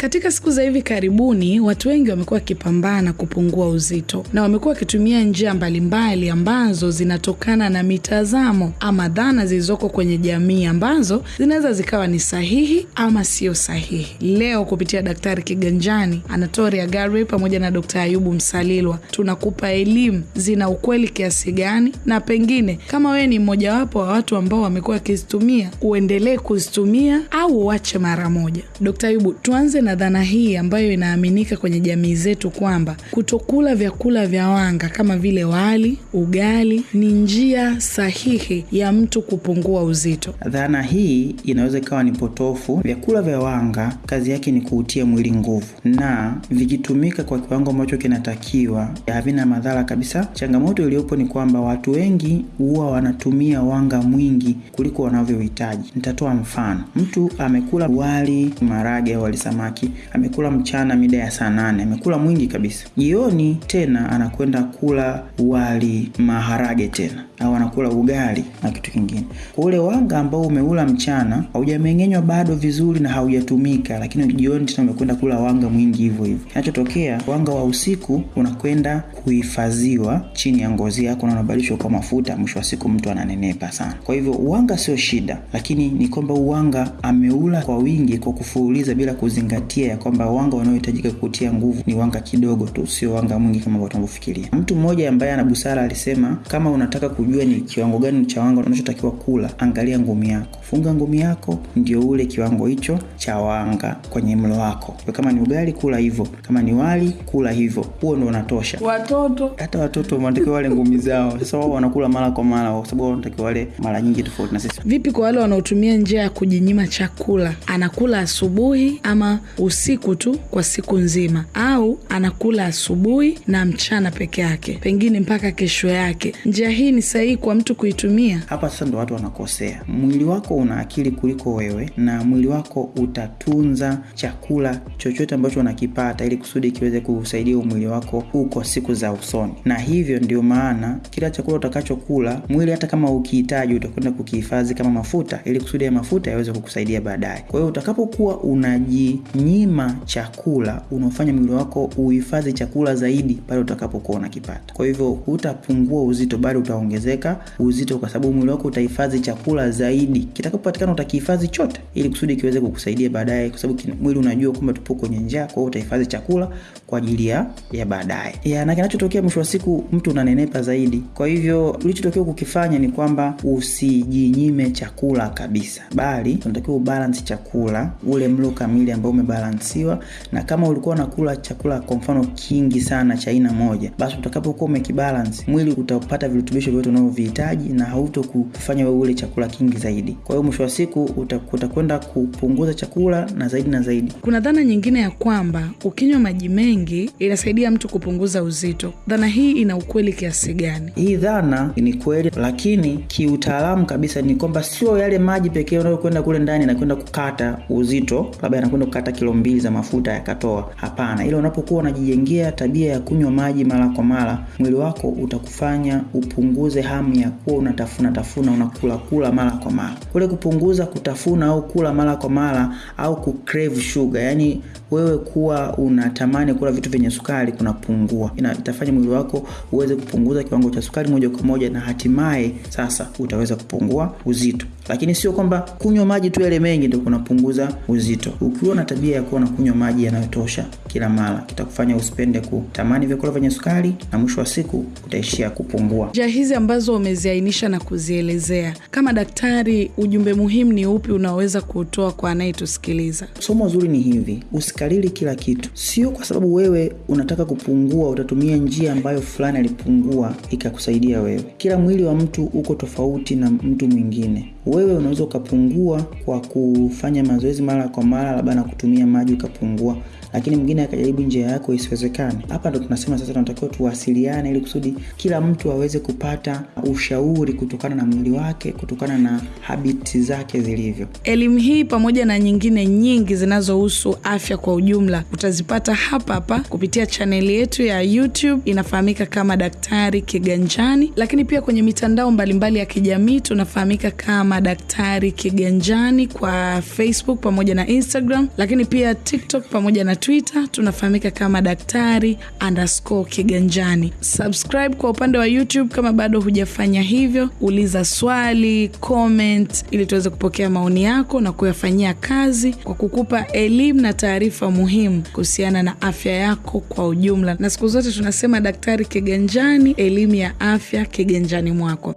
Katika siku za hivi karibuni, watu wengi wamekuwa wakipambana kupungua uzito na wamekuwa wakitumia njia mbalimbali ambazo zinatokana na mitazamo ama dhana zilizoko kwenye jamii ambazo zinaweza zikawa ni sahihi ama sio sahihi. Leo kupitia Daktari Kiganjani, Anatoria Gary pamoja na dokt Ayubu Msalilwa tunakupa elimu zina ukweli kiasi gani, na pengine kama wewe ni mmojawapo wa watu ambao wamekuwa wakizitumia, uendelee kuzitumia au uache mara moja. Ayubu, tuanze na dhana hii ambayo inaaminika kwenye jamii zetu kwamba kutokula vyakula vya wanga kama vile wali, ugali ni njia sahihi ya mtu kupungua uzito. Dhana hii inaweza ikawa ni potofu. Vyakula vya wanga kazi yake ni kuutia mwili nguvu, na vikitumika kwa kiwango ambacho kinatakiwa havina madhara kabisa. Changamoto iliyopo ni kwamba watu wengi huwa wanatumia wanga mwingi kuliko wanavyohitaji. Nitatoa mfano. Mtu amekula wali marage wali samaki, amekula mchana mida ya saa nane, amekula mwingi kabisa. Jioni tena anakwenda kula wali maharage tena au anakula ugali na kitu kingine. Kwa ule wanga ambao umeula mchana haujameng'enywa bado vizuri na haujatumika, lakini jioni tena umekwenda kula wanga mwingi hivyo hivyo. Kinachotokea, wanga wa usiku unakwenda kuhifadhiwa chini ya ngozi yako na unabadilishwa kwa mafuta, mwisho wa siku mtu ananenepa sana. Kwa hivyo uwanga sio shida, lakini ni kwamba uwanga ameula kwa wingi kwa kufuuliza bila kuzingatia ya kwamba wanga wanaohitajika kutia nguvu ni wanga kidogo tu, sio wanga mwingi kama watu wanavyofikiria. Mtu mmoja ambaye ana busara alisema, kama unataka kujua ni kiwango gani cha wanga unachotakiwa kula, angalia ngumi yako, funga ngumi yako, ndio ule kiwango hicho cha wanga kwenye mlo wako. Kwa kama ni ugali, kula hivyo, kama ni wali, kula hivyo, huo ndio unatosha. Watoto Hata watoto wanatakiwa wale ngumi zao. Sasa wao wanakula mara kwa mara, kwa sababu wanatakiwa wale mara nyingi tofauti na sisi. vipi kwa wale wanaotumia njia ya kujinyima chakula? Anakula asubuhi ama usiku tu kwa siku nzima, au anakula asubuhi na mchana peke yake, pengine mpaka kesho yake. Njia hii ni sahihi kwa mtu kuitumia? Hapa sasa ndo watu wanakosea. Mwili wako una akili kuliko wewe, na mwili wako utatunza chakula chochote ambacho unakipata ili kusudi kiweze kusaidia mwili wako huko siku za usoni, na hivyo ndio maana kila chakula utakachokula mwili, hata kama ukihitaji, utakwenda kukihifadhi kama mafuta ili kusudi ya mafuta yaweze kukusaidia baadaye. Kwa hiyo utakapokuwa unajinyima chakula, unaofanya mwili wako uhifadhi chakula zaidi pale utakapokuwa unakipata. Kwa hivyo hutapungua uzito, bali utaongezeka uzito, kwa sababu mwili wako utahifadhi chakula zaidi. Kitakapopatikana utakihifadhi chote, ili kusudi kiweze kukusaidia baadaye, kwa sababu mwili unajua kwamba tupo kwenye njaa. Kwa hiyo utahifadhi chakula kwa ajili ya ya baadaye ya, na kinachotokea mwisho wa siku mtu unanenepa zaidi. Kwa hivyo ulichotakiwa kukifanya ni kwamba usijinyime chakula kabisa, bali unatakiwa ubalance chakula, ule mlo kamili ambao umebalansiwa. Na kama ulikuwa unakula chakula kwa mfano kingi sana cha aina moja, basi utakapokuwa umekibalance, mwili utapata virutubisho vyote unavyovihitaji na hauto kufanya wewe ule chakula kingi zaidi. Kwa hiyo mwisho wa siku utakwenda kupunguza chakula na zaidi na zaidi. Kuna dhana nyingine ya kwamba ukinywa maji mengi inasaidia mtu kupunguza uzito. Dhana hii ina ukweli kiasi gani? Hii dhana ni kweli, lakini kiutaalamu kabisa ni kwamba sio yale maji pekee unayokwenda kule ndani yanakwenda kukata uzito, labda yanakwenda kukata kilo mbili za mafuta yakatoa. Hapana, ila unapokuwa unajijengea tabia ya kunywa maji mara kwa mara, mwili wako utakufanya upunguze hamu ya kuwa unatafuna tafuna, unakula kula mara kwa mara. Kule kupunguza kutafuna au kula mara kwa mara au kucrave sugar, yani wewe kuwa unatamani kula vitu vyenye sukari kunapungua. Ina, itafanya mwili wako uweze kupunguza kiwango cha sukari moja kwa moja, na hatimaye sasa utaweza kupungua uzito. Lakini sio kwamba kunywa maji tu yale mengi ndio kunapunguza uzito. Ukiwa na tabia ya kuwa unakunywa maji yanayotosha kila mara, kitakufanya usipende kutamani vyakula vyenye sukari, na mwisho wa siku utaishia kupungua. Njia hizi ambazo umeziainisha na kuzielezea, kama daktari, ujumbe muhimu ni upi unaoweza kuutoa kwa anayetusikiliza? Somo zuri ni hivi, usikalili kila kitu. Sio kwa sababu wewe unataka kupungua utatumia njia ambayo fulani alipungua ikakusaidia wewe. Kila mwili wa mtu uko tofauti na mtu mwingine. Wewe unaweza ukapungua kwa kufanya mazoezi mara kwa mara, labda na kutumia maji ukapungua, lakini mwingine akajaribu njia yako isiwezekane. Hapa ndo tunasema sasa tunatakiwa tuwasiliane, ili kusudi kila mtu aweze kupata ushauri kutokana na mwili wake, kutokana na habiti zake zilivyo. Elimu hii pamoja na nyingine nyingi zinazohusu afya kwa ujumla utazipata hapa hapa kupitia chaneli yetu ya YouTube inafahamika kama Daktari Kiganjani, lakini pia kwenye mitandao mbalimbali ya kijamii tunafahamika kama Daktari Kiganjani kwa Facebook pamoja na Instagram, lakini pia TikTok pamoja na Twitter tunafahamika kama Daktari underscore Kiganjani. Subscribe kwa upande wa YouTube kama bado hujafanya hivyo, uliza swali, comment ili tuweze kupokea maoni yako na kuyafanyia kazi kwa kukupa elimu na taarifa muhimu kuhusiana na afya yako kwa ujumla. Na siku zote tunasema Daktari Kiganjani, elimu ya afya kiganjani mwako.